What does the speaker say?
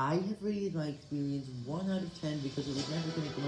I have rated my experience 1 out of 10 because it was never going to go